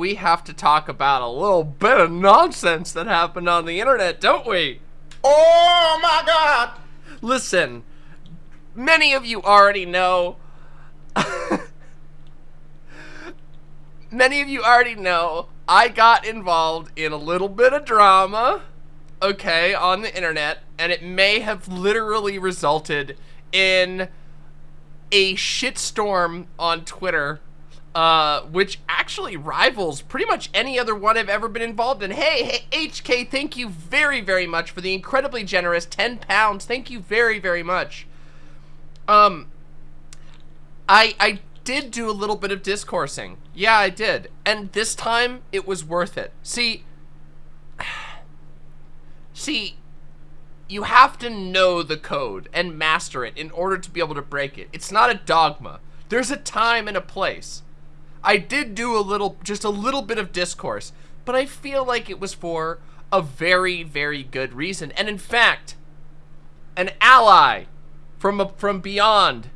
we have to talk about a little bit of nonsense that happened on the internet, don't we? Oh my god! Listen, many of you already know. many of you already know I got involved in a little bit of drama, okay, on the internet, and it may have literally resulted in a shitstorm on Twitter uh, which actually rivals pretty much any other one I've ever been involved in. Hey, hey, HK, thank you very, very much for the incredibly generous 10 pounds. Thank you very, very much. Um, I, I did do a little bit of discoursing. Yeah, I did. And this time, it was worth it. See, see, you have to know the code and master it in order to be able to break it. It's not a dogma. There's a time and a place. I did do a little, just a little bit of discourse, but I feel like it was for a very, very good reason. And in fact, an ally from a, from beyond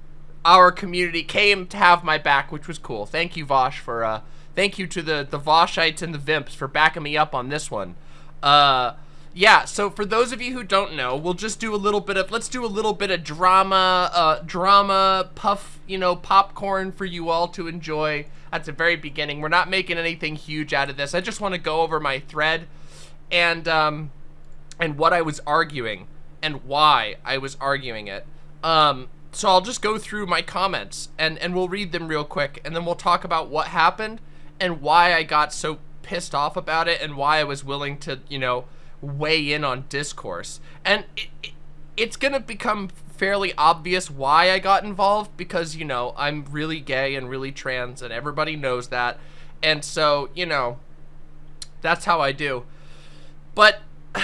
our community came to have my back, which was cool. Thank you, Vaush, for uh, thank you to the the Vaushites and the Vimps for backing me up on this one. Uh, yeah, so for those of you who don't know, we'll just do a little bit of, let's do a little bit of drama, uh, drama, puff, you know, popcorn for you all to enjoy at the very beginning. We're not making anything huge out of this. I just want to go over my thread and, um, and what I was arguing and why I was arguing it. Um, so I'll just go through my comments and, and we'll read them real quick and then we'll talk about what happened and why I got so pissed off about it and why I was willing to, you know, weigh in on discourse. And it, it, it's gonna become fairly obvious why I got involved because, you know, I'm really gay and really trans and everybody knows that. And so, you know, that's how I do. But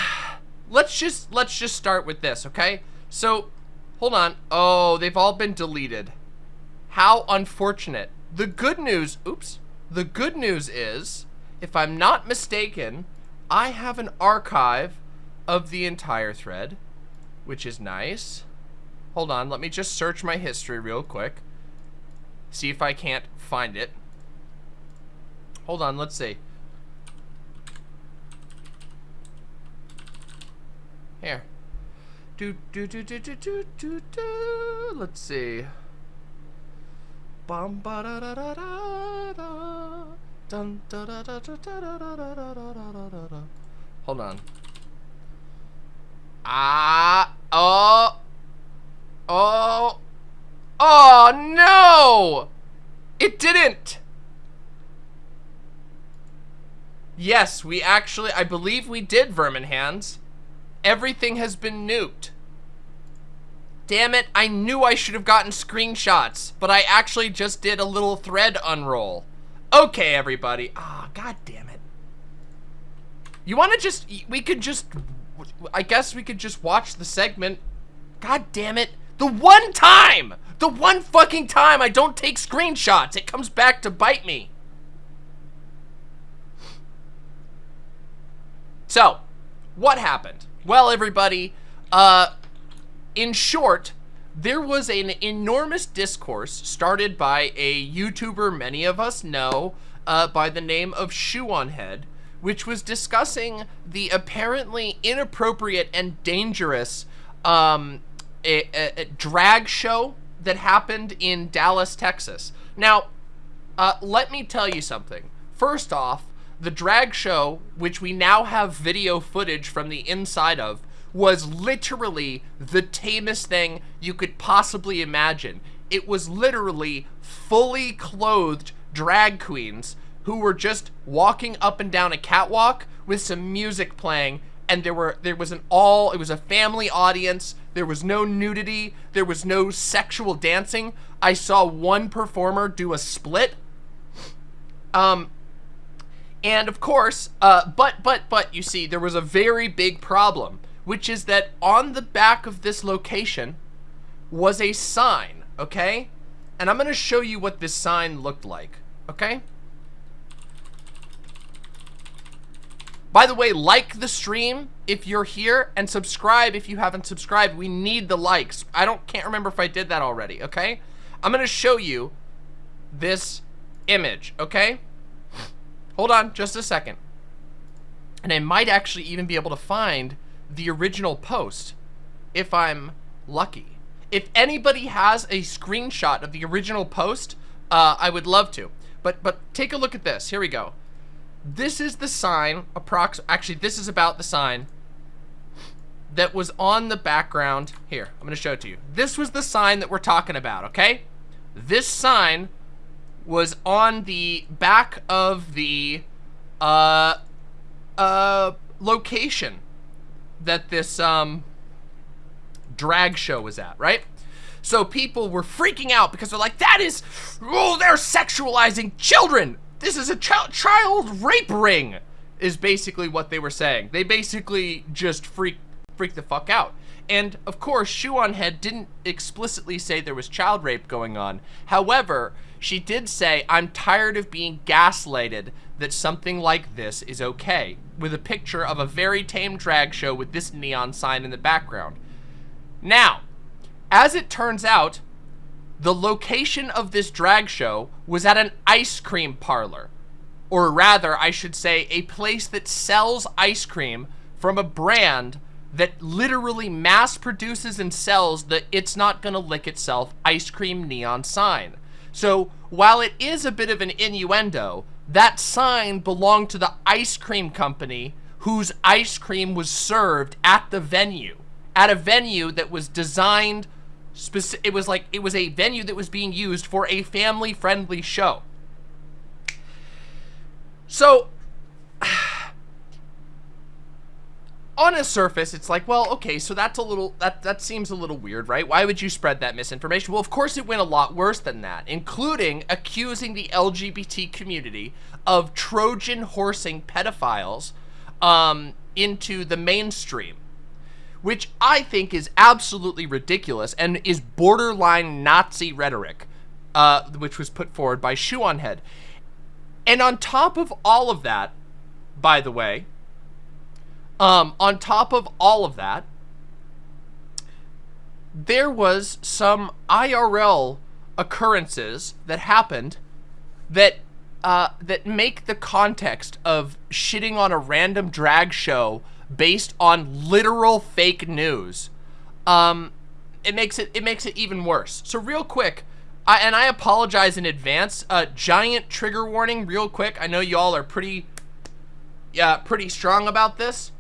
let's just let's just start with this, okay? So, hold on. Oh, they've all been deleted. How unfortunate. The good news, oops. The good news is, if I'm not mistaken, I have an archive of the entire thread, which is nice. Hold on, let me just search my history real quick. See if I can't find it. Hold on, let's see. Here. Do do do do do do do do. Let's see. Bum ba da da da da da. Dun, da, da, da, da, da, da, da, da, da, da, da, da. Hold on. Ah, oh, oh, oh no! It didn't! Yes, we actually, I believe we did, Vermin Hands. Everything has been nuked. Damn it, I knew I should have gotten screenshots, but I actually just did a little thread unroll. Okay, everybody. Ah, oh, god damn it. You want to just, we could just, I guess we could just watch the segment. God damn it. The one time, the one fucking time I don't take screenshots, it comes back to bite me. So, what happened? Well, everybody, uh, in short, there was an enormous discourse started by a YouTuber many of us know uh, by the name of Shoe on Head, which was discussing the apparently inappropriate and dangerous um, a, a, a drag show that happened in Dallas, Texas. Now, uh, let me tell you something. First off, the drag show, which we now have video footage from the inside of, was literally the tamest thing you could possibly imagine. It was literally fully clothed drag queens who were just walking up and down a catwalk with some music playing and there were there was an all it was a family audience there was no nudity there was no sexual dancing i saw one performer do a split um and of course uh but but but you see there was a very big problem which is that on the back of this location was a sign, okay? And I'm going to show you what this sign looked like, okay? By the way, like the stream if you're here and subscribe if you haven't subscribed. We need the likes. I don't can't remember if I did that already, okay? I'm going to show you this image, okay? hold on just a second. And I might actually even be able to find the original post if I'm lucky. If anybody has a screenshot of the original post, uh, I would love to. But but take a look at this. Here we go. This is the sign, approx. Actually, this is about the sign that was on the background. Here, I'm going to show it to you. This was the sign that we're talking about, okay? This sign was on the back of the uh, uh, location that this um, drag show was at, right? So people were freaking out because they're like, that is, oh, they're sexualizing children. This is a ch child rape ring, is basically what they were saying. They basically just freak, freak the fuck out. And of course, Shoe on Head didn't explicitly say there was child rape going on. However, she did say, I'm tired of being gaslighted that something like this is okay, with a picture of a very tame drag show with this neon sign in the background. Now, as it turns out, the location of this drag show was at an ice cream parlor. Or rather, I should say, a place that sells ice cream from a brand that literally mass produces and sells the it's not gonna lick itself ice cream neon sign. So while it is a bit of an innuendo, that sign belonged to the ice cream company whose ice cream was served at the venue. At a venue that was designed, it was like, it was a venue that was being used for a family-friendly show. So, on a surface, it's like, well, okay, so that's a little, that, that seems a little weird, right? Why would you spread that misinformation? Well, of course it went a lot worse than that, including accusing the LGBT community of Trojan horsing pedophiles um, into the mainstream, which I think is absolutely ridiculous and is borderline Nazi rhetoric, uh, which was put forward by Shoe on Head. And on top of all of that, by the way, um, on top of all of that, there was some IRL occurrences that happened that uh, that make the context of shitting on a random drag show based on literal fake news. Um, it makes it it makes it even worse. So real quick, I, and I apologize in advance. Uh, giant trigger warning, real quick. I know y'all are pretty, yeah, pretty strong about this.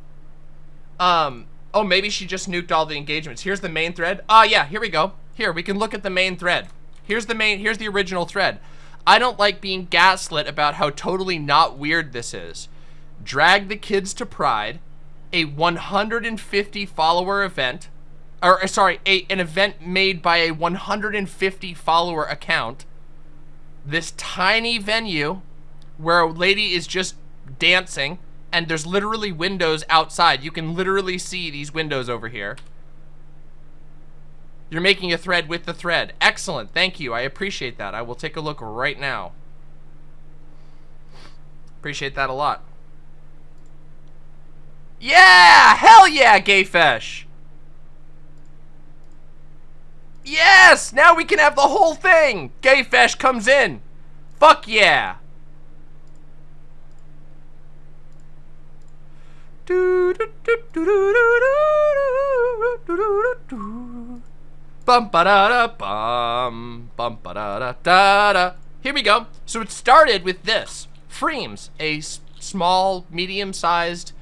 Um, oh, maybe she just nuked all the engagements. Here's the main thread. Ah, uh, yeah, here we go. Here, we can look at the main thread. Here's the main, here's the original thread. I don't like being gaslit about how totally not weird this is. Drag the kids to Pride, a 150 follower event, or uh, sorry, a, an event made by a 150 follower account. This tiny venue where a lady is just dancing and there's literally windows outside. You can literally see these windows over here. You're making a thread with the thread. Excellent. Thank you. I appreciate that. I will take a look right now. Appreciate that a lot. Yeah! Hell yeah, Gayfesh! Yes! Now we can have the whole thing! Gayfesh comes in! Fuck yeah! Bum ba da da bum bum ba da da da da. Here we go. So it started with this. Freems, a small, medium-sized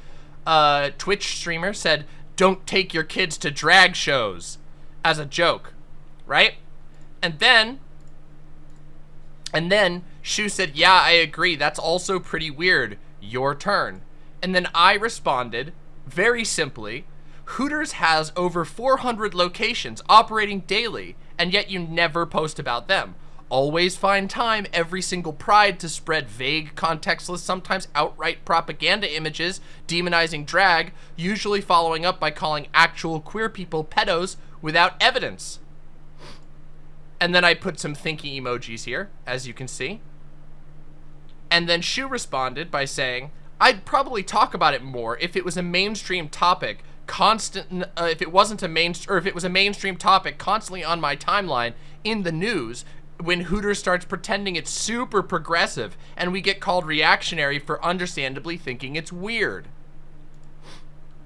uh, Twitch streamer, said, "Don't take your kids to drag shows," as a joke, right? And then, and then Shoe said, "Yeah, I agree. That's also pretty weird. Your turn." And then I responded, very simply, Hooters has over 400 locations operating daily, and yet you never post about them. Always find time every single pride to spread vague, contextless, sometimes outright propaganda images demonizing drag, usually following up by calling actual queer people pedos without evidence. And then I put some thinking emojis here, as you can see. And then Shoe responded by saying, I'd probably talk about it more if it was a mainstream topic constant uh, if it wasn't a main or if it was a mainstream topic constantly on my timeline in the news when Hooters starts pretending it's super progressive and we get called reactionary for understandably thinking it's weird.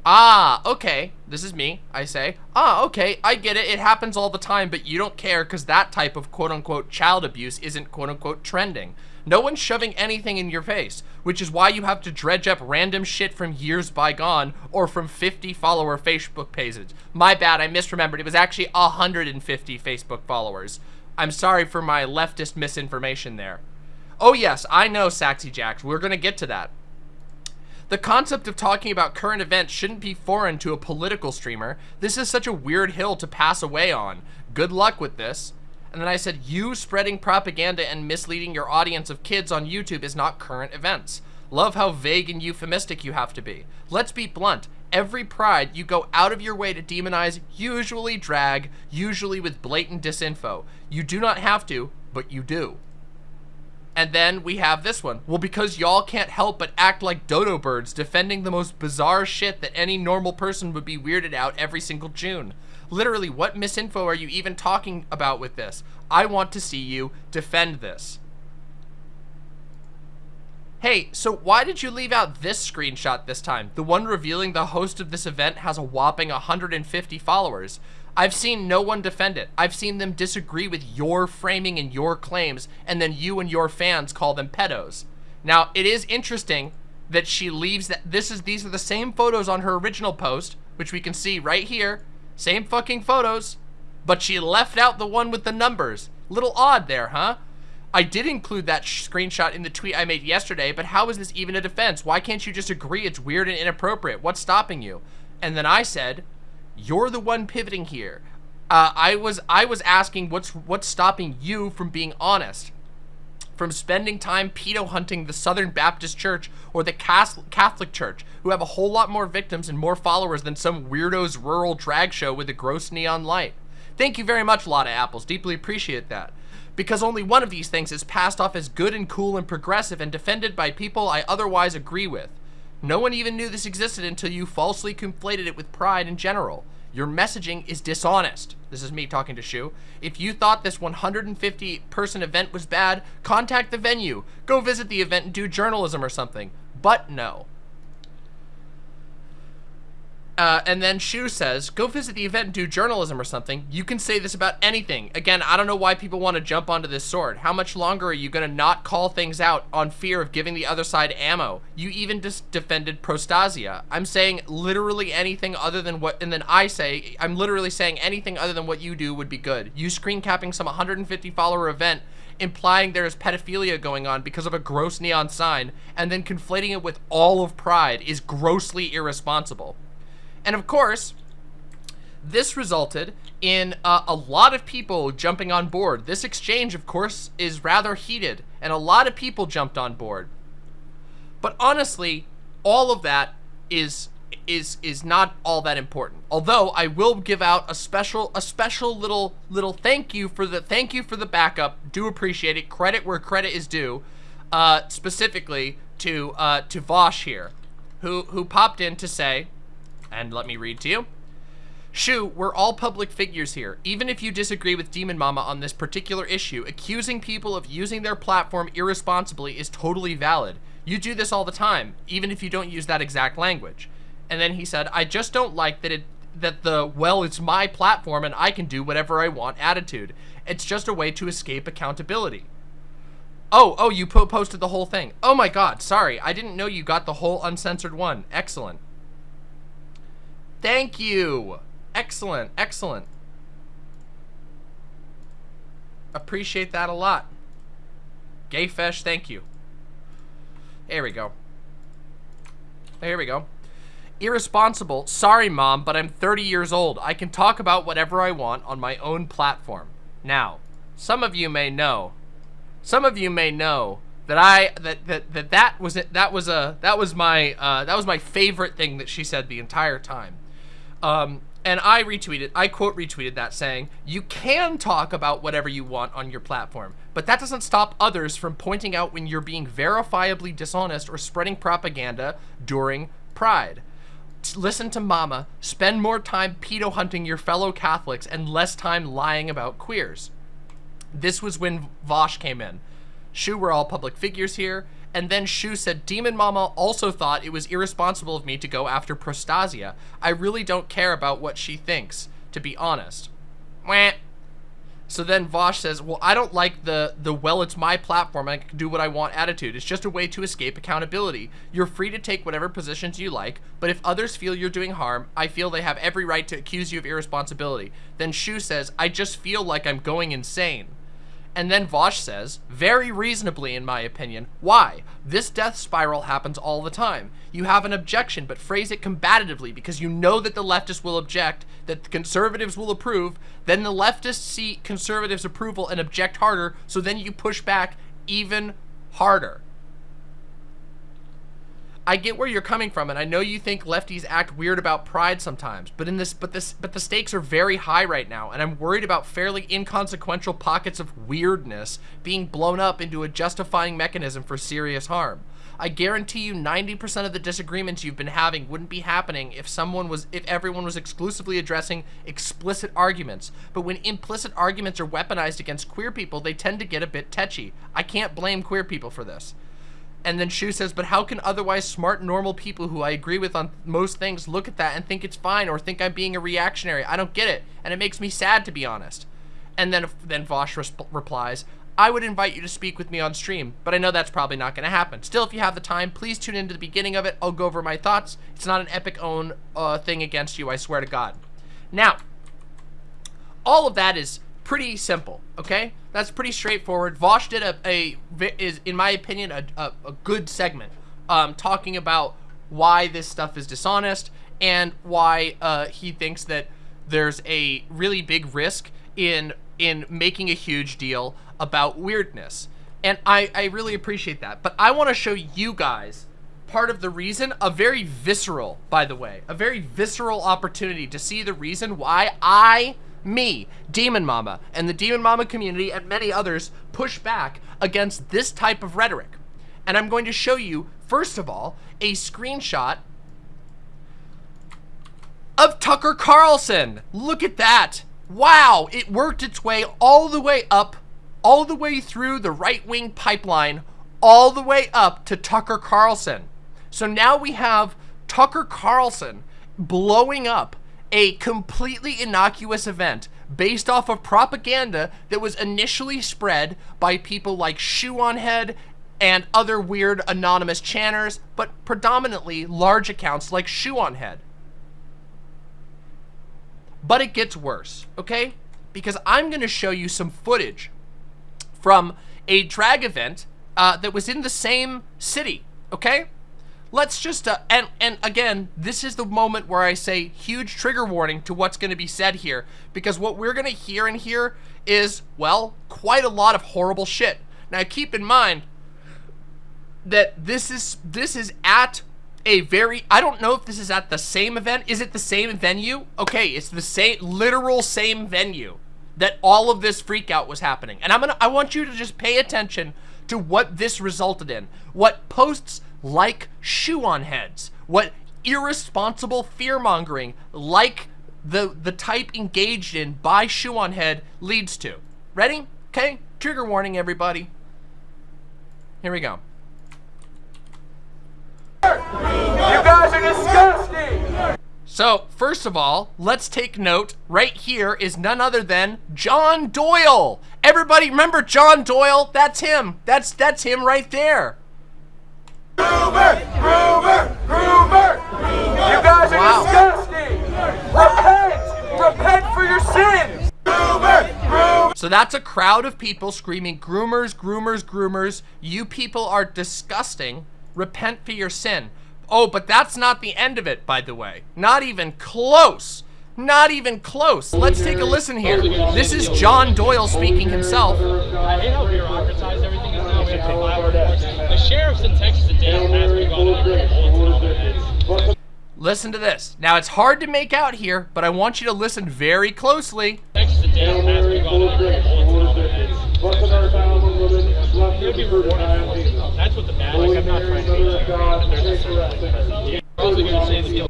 Ah, okay, this is me, I say. Ah, okay, I get it, it happens all the time, but you don't care because that type of quote-unquote child abuse isn't quote-unquote trending. No one's shoving anything in your face, which is why you have to dredge up random shit from years bygone or from 50 follower Facebook pages. My bad, I misremembered. It was actually 150 Facebook followers. I'm sorry for my leftist misinformation there. Oh yes, I know, Saxy Jacks. We're gonna get to that. The concept of talking about current events shouldn't be foreign to a political streamer. This is such a weird hill to pass away on. Good luck with this. And then I said, you spreading propaganda and misleading your audience of kids on YouTube is not current events. Love how vague and euphemistic you have to be. Let's be blunt. Every pride, you go out of your way to demonize, usually drag, usually with blatant disinfo. You do not have to, but you do. And then we have this one. Well, because y'all can't help but act like dodo birds defending the most bizarre shit that any normal person would be weirded out every single June. Literally, what misinfo are you even talking about with this? I want to see you defend this. Hey, so why did you leave out this screenshot this time? The one revealing the host of this event has a whopping 150 followers. I've seen no one defend it. I've seen them disagree with your framing and your claims, and then you and your fans call them pedos. Now, it is interesting that she leaves that this is these are the same photos on her original post, which we can see right here. Same fucking photos, but she left out the one with the numbers. Little odd there, huh? I did include that screenshot in the tweet I made yesterday, but how is this even a defense? Why can't you just agree it's weird and inappropriate? What's stopping you? And then I said, you're the one pivoting here. Uh, I was I was asking what's what's stopping you from being honest, from spending time pedo hunting the Southern Baptist Church or the Catholic Church, who have a whole lot more victims and more followers than some weirdo's rural drag show with a gross neon light. Thank you very much, Lotta Apples. Deeply appreciate that. Because only one of these things is passed off as good and cool and progressive and defended by people I otherwise agree with. No one even knew this existed until you falsely conflated it with pride in general. Your messaging is dishonest. This is me talking to Shoe. If you thought this 150 person event was bad, contact the venue. Go visit the event and do journalism or something. But no. Uh, and then Shoe says, go visit the event and do journalism or something. You can say this about anything. Again, I don't know why people want to jump onto this sword. How much longer are you going to not call things out on fear of giving the other side ammo? You even just defended Prostasia. I'm saying literally anything other than what, and then I say, I'm literally saying anything other than what you do would be good. You screen capping some 150 follower event implying there is pedophilia going on because of a gross neon sign and then conflating it with all of pride is grossly irresponsible. And of course, this resulted in uh, a lot of people jumping on board. This exchange, of course, is rather heated, and a lot of people jumped on board. But honestly, all of that is is is not all that important. Although I will give out a special a special little little thank you for the thank you for the backup. Do appreciate it. Credit where credit is due. Uh, specifically to uh, to Vaush here, who who popped in to say and let me read to you. Shoe, we're all public figures here. Even if you disagree with Demon Mama on this particular issue, accusing people of using their platform irresponsibly is totally valid. You do this all the time, even if you don't use that exact language. And then he said, I just don't like that it that the, well, it's my platform and I can do whatever I want attitude. It's just a way to escape accountability. Oh, oh, you po posted the whole thing. Oh my god, sorry. I didn't know you got the whole uncensored one. Excellent. Thank you. Excellent, excellent. Appreciate that a lot. Gayfesh, thank you. There we go. Here we go. Irresponsible. Sorry, Mom, but I'm 30 years old. I can talk about whatever I want on my own platform. Now, some of you may know, some of you may know that I that that that that was it. That was a that was my uh, that was my favorite thing that she said the entire time. Um, and I retweeted, I quote retweeted that saying, you can talk about whatever you want on your platform, but that doesn't stop others from pointing out when you're being verifiably dishonest or spreading propaganda during Pride. Listen to mama, spend more time pedo hunting your fellow Catholics and less time lying about queers. This was when Vaush came in. Sure, we're all public figures here, and then Shoe said, Demon Mama also thought it was irresponsible of me to go after Prostasia. I really don't care about what she thinks, to be honest. So then Vaush says, well, I don't like the, the well, it's my platform, I can do what I want attitude. It's just a way to escape accountability. You're free to take whatever positions you like, but if others feel you're doing harm, I feel they have every right to accuse you of irresponsibility. Then Shoe says, I just feel like I'm going insane. And then Vaush says, very reasonably in my opinion, why? This death spiral happens all the time. You have an objection, but phrase it combatively because you know that the leftists will object, that the conservatives will approve, then the leftists see conservatives' approval and object harder, so then you push back even harder. I get where you're coming from, and I know you think lefties act weird about pride sometimes, but in this, but this, but the stakes are very high right now, and I'm worried about fairly inconsequential pockets of weirdness being blown up into a justifying mechanism for serious harm. I guarantee you 90% of the disagreements you've been having wouldn't be happening if someone was, if everyone was exclusively addressing explicit arguments. But when implicit arguments are weaponized against queer people, they tend to get a bit tetchy. I can't blame queer people for this. And then Shoe says, but how can otherwise smart, normal people who I agree with on most things look at that and think it's fine or think I'm being a reactionary? I don't get it. And it makes me sad, to be honest. And then, then Vaush replies, I would invite you to speak with me on stream, but I know that's probably not going to happen. Still, if you have the time, please tune into the beginning of it. I'll go over my thoughts. It's not an epic own uh, thing against you, I swear to God. Now, all of that is pretty simple, okay? That's pretty straightforward. Vaush did a, a is, in my opinion, a, a, a good segment um, talking about why this stuff is dishonest and why uh, he thinks that there's a really big risk in in making a huge deal about weirdness. And I, I really appreciate that. But I want to show you guys part of the reason, a very visceral, by the way, a very visceral opportunity to see the reason why I me, Demon Mama, and the Demon Mama community and many others push back against this type of rhetoric. And I'm going to show you, first of all, a screenshot of Tucker Carlson. Look at that. Wow, it worked its way all the way up, all the way through the right-wing pipeline, all the way up to Tucker Carlson. So now we have Tucker Carlson blowing up a completely innocuous event based off of propaganda that was initially spread by people like Shoe on Head and other weird anonymous channers, but predominantly large accounts like Shoe on Head. But it gets worse, okay? Because I'm going to show you some footage from a drag event uh, that was in the same city, okay? Let's just, uh, and, and again, this is the moment where I say huge trigger warning to what's going to be said here, because what we're going to hear in here is, well, quite a lot of horrible shit. Now, keep in mind that this is, this is at a very, I don't know if this is at the same event. Is it the same venue? Okay, it's the same, literal same venue that all of this freakout was happening. And I'm gonna, I want you to just pay attention to what this resulted in. What posts like shoe on heads, what irresponsible fear-mongering like the, the type engaged in by shoe on head leads to. Ready? Okay, trigger warning everybody. Here we go. You guys are disgusting! So, first of all, let's take note. Right here is none other than John Doyle. Everybody remember John Doyle? That's him. That's that's him right there. Gruber! Gruber! Gruber! You guys are wow. disgusting! Repent! Repent for your sins! Gruber! Gruber! So that's a crowd of people screaming, groomers, groomers, groomers. You people are disgusting. Repent for your sin. Oh, but that's not the end of it, by the way. Not even close. Not even close. Let's take a listen here. This is John Doyle speaking himself. I hate how bureaucratized everything is now. The sheriffs in Texas and Dale has been going Listen to this. Now, it's hard to make out here, but I want you to listen very closely. Texas and Dale has been going That's what the bad, like, I'm not trying to be a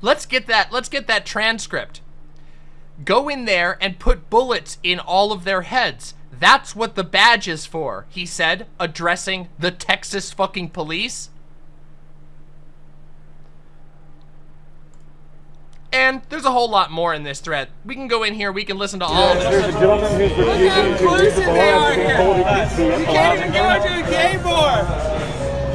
Let's get that, let's get that transcript. Go in there and put bullets in all of their heads. That's what the badge is for, he said, addressing the Texas fucking police. And there's a whole lot more in this thread. We can go in here, we can listen to all of There's this. a gentleman who's refusing to read the they are here. told can't. You can't even go to the gay bar.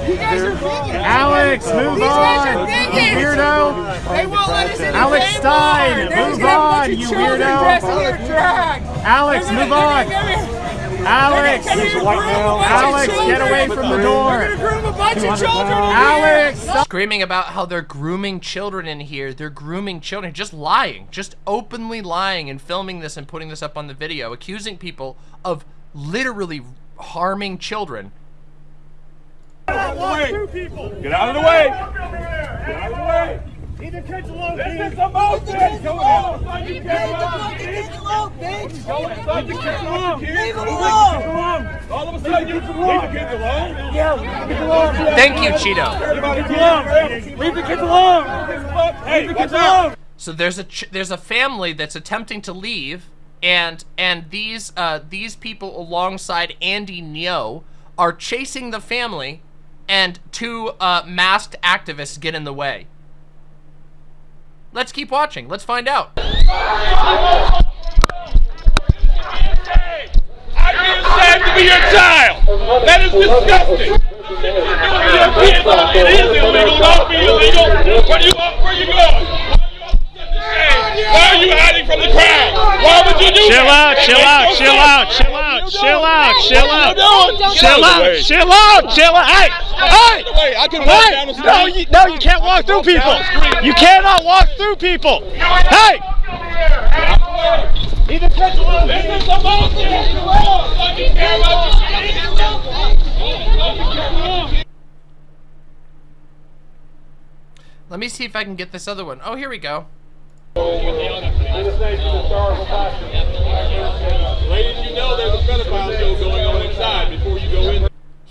You guys are bigots. Alex, move These guys are on, you weirdo. They won't let us in Alex Stein, move just gonna have a bunch on, you weirdo. dressed in their drag. Alex, They're gonna- move they're on. Gonna come in- Alex, they're gonna come in white and groom male. a bunch of Alex, get away from the They're door. gonna groom a bunch of children. Alex. Screaming about how they're grooming children in here. They're grooming children. Just lying. Just openly lying and filming this and putting this up on the video. Accusing people of literally harming children. Get out of the way! Get out of the way! Leave the kids alone, This is a motion! Go on! Leave the kids alone, bitch! Go inside the kids alone! Leave them alone! All of a sudden, you leave the kids alone? Yeah, leave the kids alone! Thank you, Cheeto. Everybody kids alone! Leave the kids alone! Hey, leave the kids alone! So there's a ch- there's a family that's attempting to leave, and and these uh, these people alongside Andy Ngo are chasing the family, and two uh, masked activists get in the way. Let's keep watching. Let's find out. I to be your child. That is disgusting. It is illegal. Don't be illegal. You? Why are you hiding from the crowd? Why would you do chill that? Out, chill out, no chill out, chill out, chill out, chill out, chill out, chill out, chill out. Hey, hey, I can walk down the street. No, you, no, you can't walk through people. You cannot walk through people. Hey. Let me see if I can get this other one. Oh, here we go.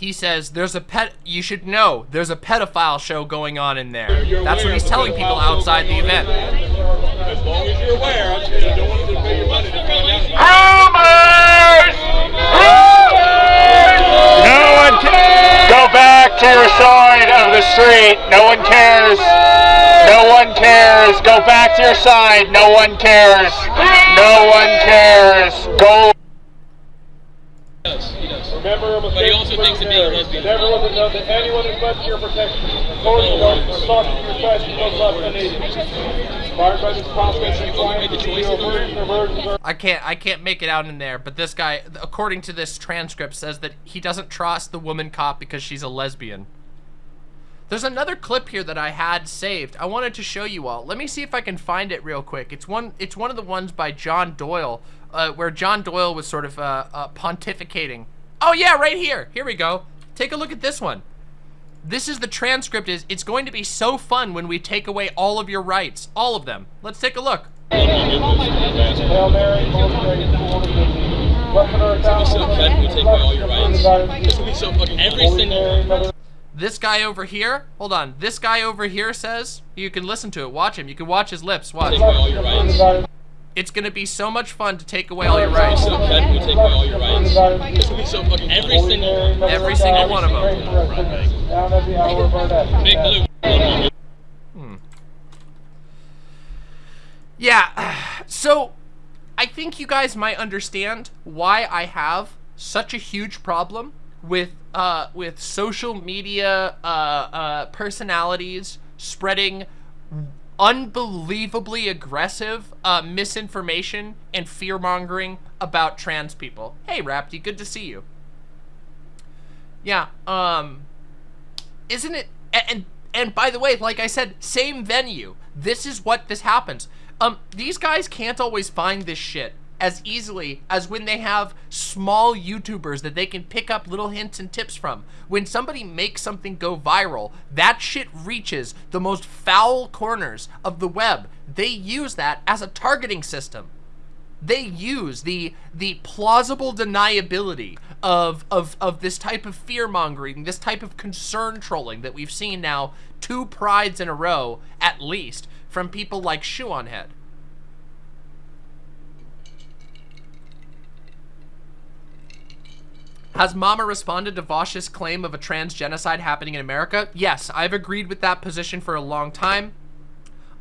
He says there's a pet. You should know there's a pedophile show going on in there. That's what he's telling people outside the event. As long as you're aware, I just don't want to pay your money to find out. No one can. Go back to your side of the street. No one cares. No one cares. Go back to your side. No one cares. No one cares. Go. Remember, But he also thinks that being a lesbian Never wrong. let know that anyone is left your protection. Authority guards are sought your side no less than needed. Inspired by this process, and client to your version of versions are I can't. I can't make it out in there. But this guy, according to this transcript, says that he doesn't trust the woman cop because she's a lesbian. There's another clip here that I had saved. I wanted to show you all. Let me see if I can find it real quick. It's one. It's one of the ones by John Doyle, uh, where John Doyle was sort of uh, uh, pontificating. Oh yeah, right here. Here we go. Take a look at this one. This is the transcript. Is it's going to be so fun when we take away all of your rights, all of them. Let's take a look. Hail Mary, full of grace, the Lord is with thee. Blessed art thou so fun, we take away all your rights. is the fruit of thy womb. This will be so fucking every single Mary, Mother This guy over here, hold on. This guy over here says, you can listen to it, watch him. You can watch his lips, watch. take away all your rights. It's gonna be so much fun to take away all your rights. So fun, we take away all your rights. This will be so fucking every single Every single one of them. Down at the hour of our death. big blue. Hmm. Yeah, so I think you guys might understand why I have such a huge problem with uh with social media uh uh personalities spreading unbelievably aggressive uh misinformation and fear mongering about trans people. Hey Rapti, good to see you. Yeah, um isn't it and, and and by the way like i said same venue this is what this happens um these guys can't always find this shit as easily as when they have small youtubers that they can pick up little hints and tips from. When somebody makes something go viral that shit reaches the most foul corners of the web. They use that as a targeting system. They use the the plausible deniability of of of this type of fear mongering, this type of concern trolling that we've seen now two prides in a row at least from people like Shoe on Head. Has Mama responded to Vaush's claim of a trans genocide happening in America? Yes, I've agreed with that position for a long time.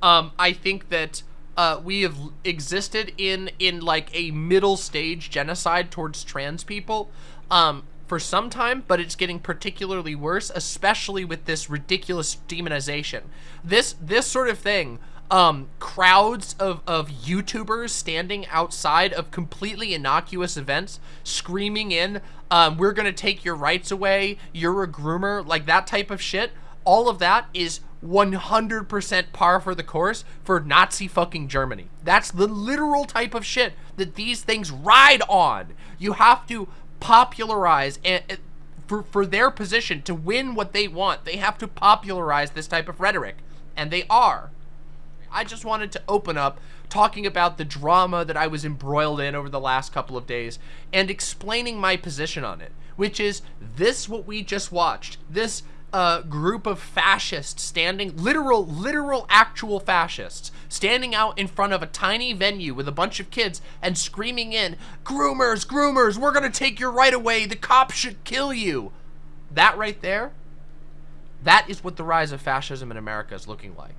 Um, I think that uh, we have existed in in like a middle stage genocide towards trans people um, for some time, but it's getting particularly worse, especially with this ridiculous demonization. This this sort of thing um, crowds of, of YouTubers standing outside of completely innocuous events, screaming in, um, we're going to take your rights away, you're a groomer, like that type of shit. All of that is 100% par for the course for Nazi fucking Germany. That's the literal type of shit that these things ride on. You have to popularize and, for, for their position to win what they want. They have to popularize this type of rhetoric. And they are. I just wanted to open up talking about the drama that I was embroiled in over the last couple of days and explaining my position on it, which is this what we just watched. This uh, group of fascists standing, literal, literal, actual fascists, standing out in front of a tiny venue with a bunch of kids and screaming in, groomers, groomers, we're gonna take your right away, the cops should kill you. That right there, that is what the rise of fascism in America is looking like.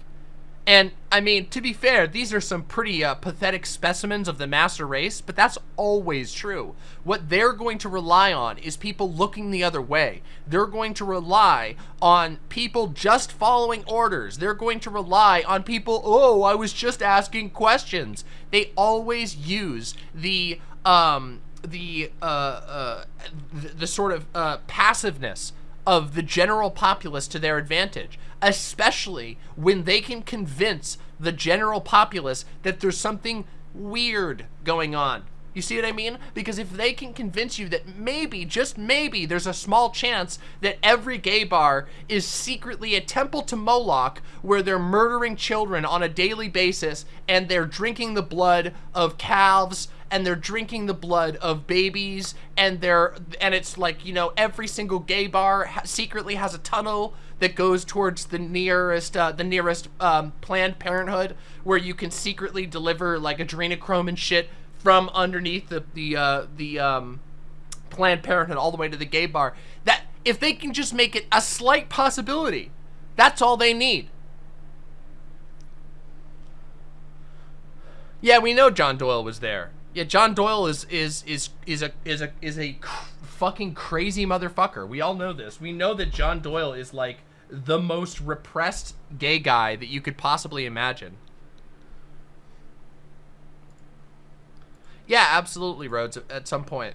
And, I mean, to be fair, these are some pretty uh, pathetic specimens of the master race, but that's always true. What they're going to rely on is people looking the other way. They're going to rely on people just following orders. They're going to rely on people, oh, I was just asking questions. They always use the, um, the, uh, uh, the, the sort of, uh, passiveness of the general populace to their advantage, especially when they can convince the general populace that there's something weird going on. You see what I mean? Because if they can convince you that maybe, just maybe, there's a small chance that every gay bar is secretly a temple to Moloch where they're murdering children on a daily basis and they're drinking the blood of calves and they're drinking the blood of babies and they're and it's like you know every single gay bar ha secretly has a tunnel that goes towards the nearest uh, the nearest um, Planned Parenthood where you can secretly deliver like adrenochrome and shit from underneath the the uh, the um, Planned Parenthood all the way to the gay bar. That if they can just make it a slight possibility, that's all they need. Yeah, we know John Doyle was there. Yeah, John Doyle is is is is a is a is a fucking crazy motherfucker. We all know this. We know that John Doyle is like the most repressed gay guy that you could possibly imagine. Yeah, absolutely, Rhodes, at some point.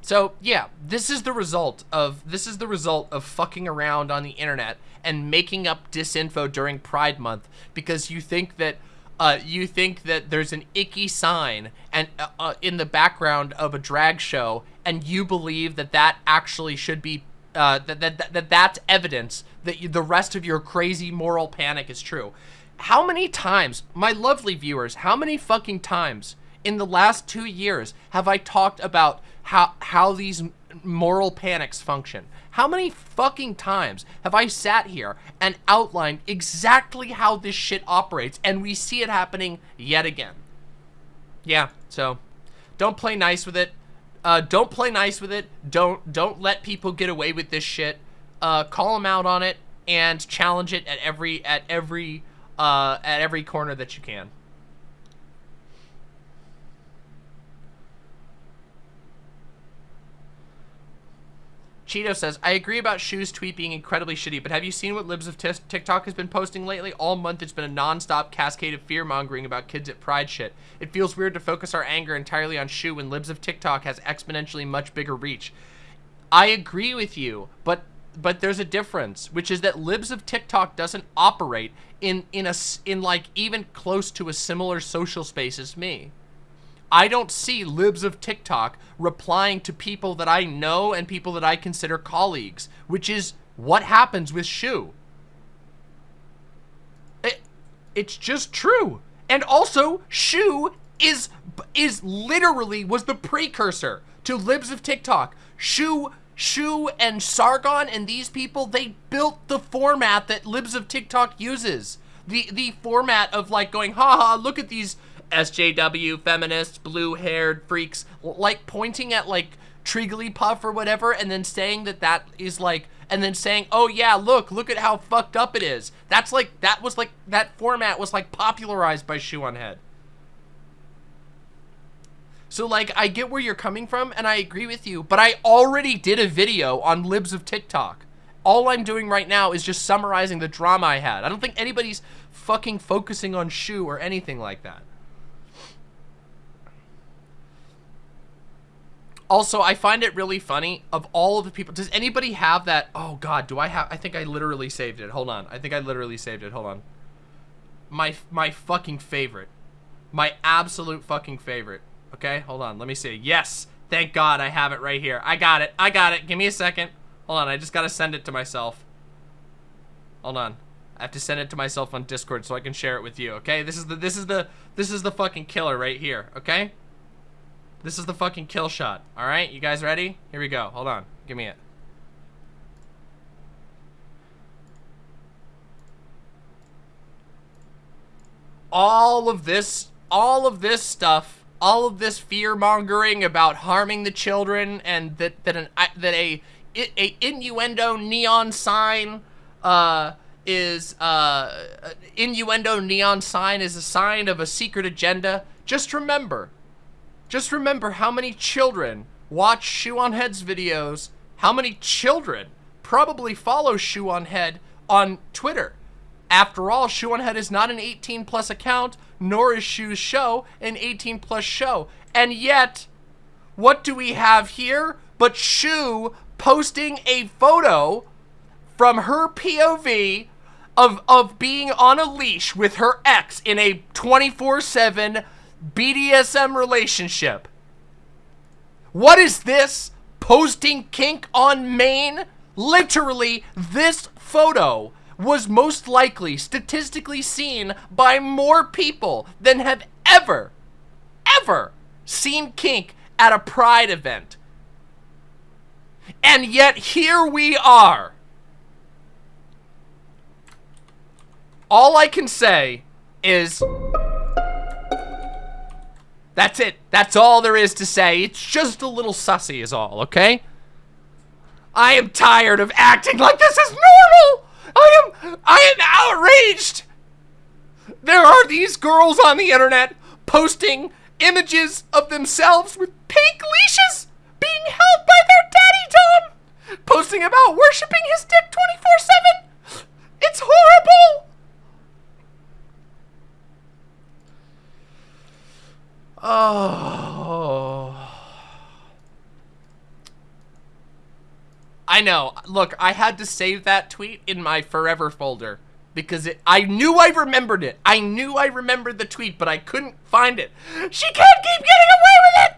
So, yeah, this is the result of this is the result of fucking around on the internet and making up disinfo during Pride Month because you think that uh, you think that there's an icky sign and uh, uh, in the background of a drag show and you believe that that actually should be uh, that, that, that that's evidence that you, the rest of your crazy moral panic is true. How many times, my lovely viewers, how many fucking times in the last two years have I talked about how how these moral panics function? How many fucking times have I sat here and outlined exactly how this shit operates and we see it happening yet again? Yeah, so don't play nice with it. Uh, don't play nice with it. Don't don't let people get away with this shit. Uh, call them out on it and challenge it at every at every uh, at every corner that you can. Cheeto says, I agree about Shoe's tweet being incredibly shitty, but have you seen what Libs of TikTok has been posting lately? All month it's been a non-stop cascade of fear-mongering about kids at Pride shit. It feels weird to focus our anger entirely on Shu when Libs of TikTok has exponentially much bigger reach. I agree with you, but but there's a difference, which is that Libs of TikTok doesn't operate in in a in like even close to a similar social space as me. I don't see libs of TikTok replying to people that I know and people that I consider colleagues, which is what happens with Shoe. It, it's just true. And also, Shoe is is literally was the precursor to libs of TikTok. Shoe Shoe and Sargon and these people, they built the format that libs of TikTok uses. The the format of like going, haha, look at these SJW feminists, blue-haired freaks, like pointing at like Trigglypuff or whatever, and then saying that that is like, and then saying, oh yeah, look, look at how fucked up it is. That's like, that was like, that format was like popularized by Shoe on Head. So like, I get where you're coming from, and I agree with you, but I already did a video on libs of TikTok. All I'm doing right now is just summarizing the drama I had. I don't think anybody's fucking focusing on Shoe or anything like that. Also, I find it really funny of all of the people. Does anybody have that? Oh God, do I have? I think I literally saved it. Hold on. I think I literally saved it. Hold on. My my fucking favorite, my absolute fucking favorite. Okay, hold on. Let me see. Yes, thank God I have it right here. I got it. I got it. Give me a second. Hold on. I just gotta send it to myself. Hold on. I have to send it to myself on Discord so I can share it with you. Okay, this is the this is the this is the fucking killer right here. Okay. This is the fucking kill shot. All right, you guys ready? Here we go. Hold on. Give me it. All of this, all of this stuff, all of this fear mongering about harming the children and that that an that a a innuendo neon sign uh is uh innuendo neon sign is a sign of a secret agenda. Just remember, just remember how many children watch Shoe on Head's videos, how many children probably follow Shoe on Head on Twitter. After all, Shoe on Head is not an 18 plus account, nor is Shoe's show an 18 plus show. And yet, what do we have here but Shoe posting a photo from her POV of, of being on a leash with her ex in a 24-7 BDSM relationship. What is this? Posting kink on main? Literally, this photo was most likely statistically seen by more people than have ever, ever seen kink at a pride event. And yet here we are. All I can say is that's it. That's all there is to say. It's just a little sussy is all, okay? I am tired of acting like this is normal. I am I am outraged. There are these girls on the internet posting images of themselves with pink leashes being held by their daddy Dom, posting about worshiping his dick 24/7. It's horrible. Oh. I know. Look, I had to save that tweet in my forever folder because it, I knew I remembered it. I knew I remembered the tweet, but I couldn't find it. She can't keep getting away with it!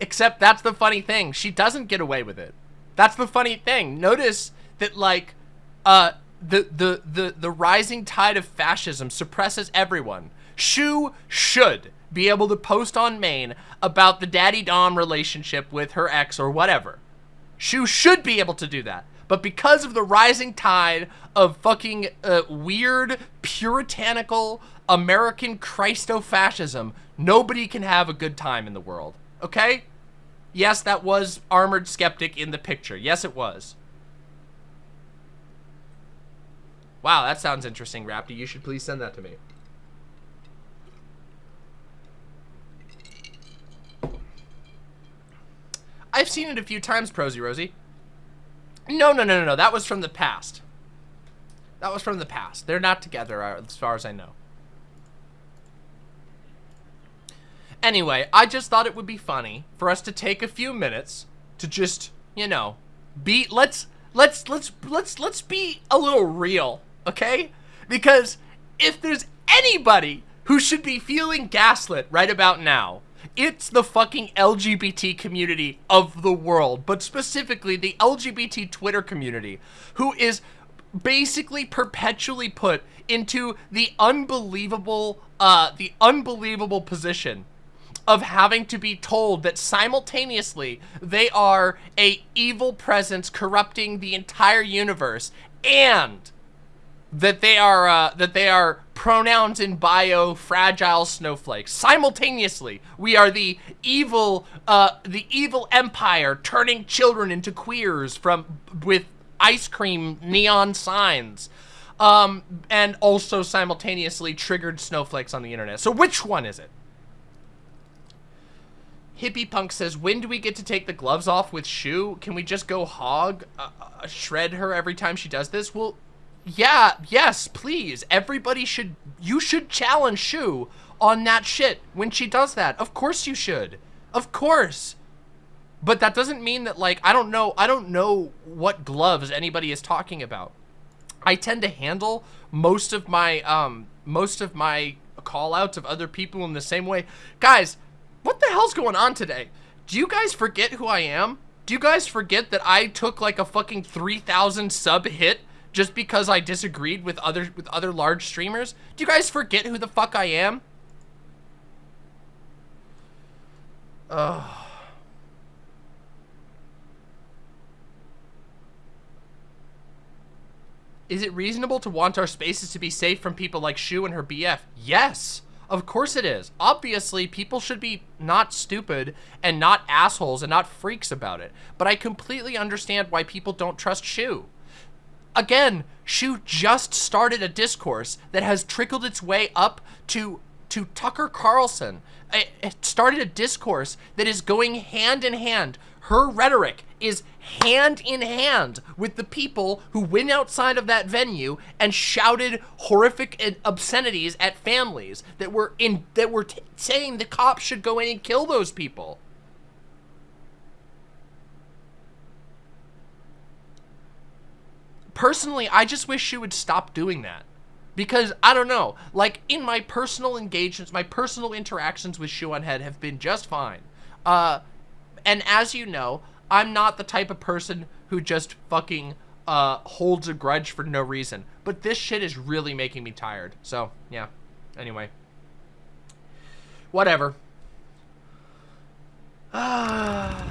Except that's the funny thing. She doesn't get away with it. That's the funny thing. Notice that, like, uh, the, the, the, the rising tide of fascism suppresses everyone. Shoe should be able to post on main about the daddy dom relationship with her ex or whatever. Shoe should be able to do that. But because of the rising tide of fucking uh, weird, puritanical, American Christo-fascism, nobody can have a good time in the world. Okay? Yes, that was Armored Skeptic in the picture. Yes, it was. Wow, that sounds interesting, Rapti. You should please send that to me. I've seen it a few times, Prosy Rosie. No, no, no, no, no. That was from the past. That was from the past. They're not together, uh, as far as I know. Anyway, I just thought it would be funny for us to take a few minutes to just, you know, be let's let's let's let's let's be a little real, okay? Because if there's anybody who should be feeling gaslit right about now, it's the fucking LGBT community of the world, but specifically the LGBT Twitter community, who is basically perpetually put into the unbelievable, uh, the unbelievable position of having to be told that simultaneously they are a evil presence corrupting the entire universe and that they are uh, that they are pronouns in bio, fragile snowflakes. Simultaneously, we are the evil, uh, the evil empire turning children into queers from with ice cream neon signs. Um, and also simultaneously triggered snowflakes on the internet. So which one is it? Hippie Punk says, when do we get to take the gloves off with Shoe? Can we just go hog, uh, uh, shred her every time she does this? Well, yeah, yes, please. Everybody should, you should challenge Shoe on that shit when she does that. Of course you should. Of course. But that doesn't mean that, like, I don't know, I don't know what gloves anybody is talking about. I tend to handle most of my, um, most of my call outs of other people in the same way. Guys, what the hell's going on today? Do you guys forget who I am? Do you guys forget that I took like a fucking 3,000 sub hit just because I disagreed with other with other large streamers? Do you guys forget who the fuck I am? Ugh. Is it reasonable to want our spaces to be safe from people like Shoe and her BF? Yes. Of course it is. Obviously, people should be not stupid and not assholes and not freaks about it. But I completely understand why people don't trust Shoe. Again, Shoe just started a discourse that has trickled its way up to to Tucker Carlson. It started a discourse that is going hand in hand. Her rhetoric is hand in hand with the people who went outside of that venue and shouted horrific obscenities at families that were in that were saying the cops should go in and kill those people. Personally, I just wish she would stop doing that. Because, I don't know, like, in my personal engagements, my personal interactions with Shoe on Head have been just fine. Uh, and as you know, I'm not the type of person who just fucking uh, holds a grudge for no reason. But this shit is really making me tired. So, yeah. Anyway. Whatever. Ah.